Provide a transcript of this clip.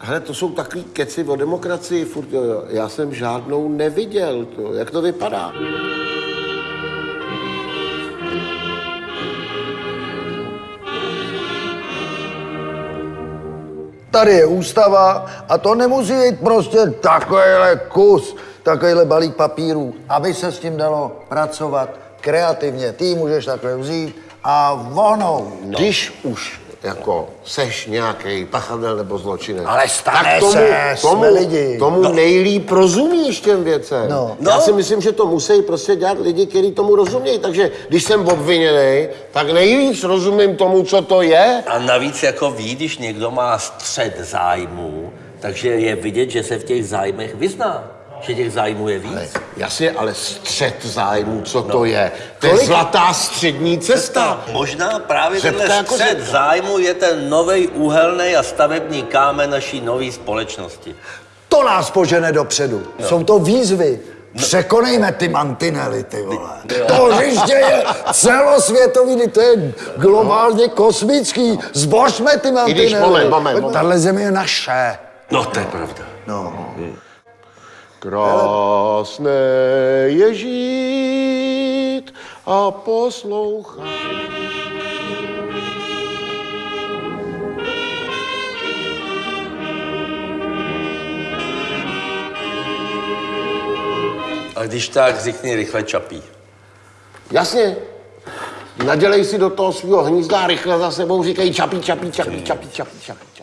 Hele, to jsou takový keci o demokracii, furt, jo, jo. Já jsem žádnou neviděl, to. jak to vypadá? Tady je ústava a to nemusí být prostě takovýhle kus, takovýhle balík papírů, aby se s tím dalo pracovat kreativně. Ty můžeš takhle vzít a vonou. Když už jako seš nějaký pachatel nebo zločinec. Ale stane tak tomu, se, jsme tomu, lidi. Tomu no. nejlíp rozumíš těm věcem. No. Já No. si myslím, že to musí prostě dělat lidi, kteří tomu rozumějí. Takže když jsem obviněný, tak nejvíc rozumím tomu, co to je. A navíc jako ví, když někdo má střed zájmů, takže je vidět, že se v těch zájmech vyzná. Že těch zájmů je víc. Jasně, ale střed zájmu, co to je? To je zlatá střední cesta. Možná právě Řepka tenhle jako střed řepka. zájmu je ten nový úhelný a stavební kámen naší nové společnosti. To nás požene dopředu. Jsou to výzvy. Překonejme ty mantinely, ty vole. To hřiště je celosvětový, to je globálně kosmický. Zbožme ty mantinely. když- moment, moment, moment. Tahle země je naše. No, to je pravda. No. Krásné je žít a poslouchat. A když tak, řekni rychle čapí. Jasně. Nadělej si do toho svého hnízda a rychle za sebou říkají čapí, čapí, čapí, čapí, čapí, čapí.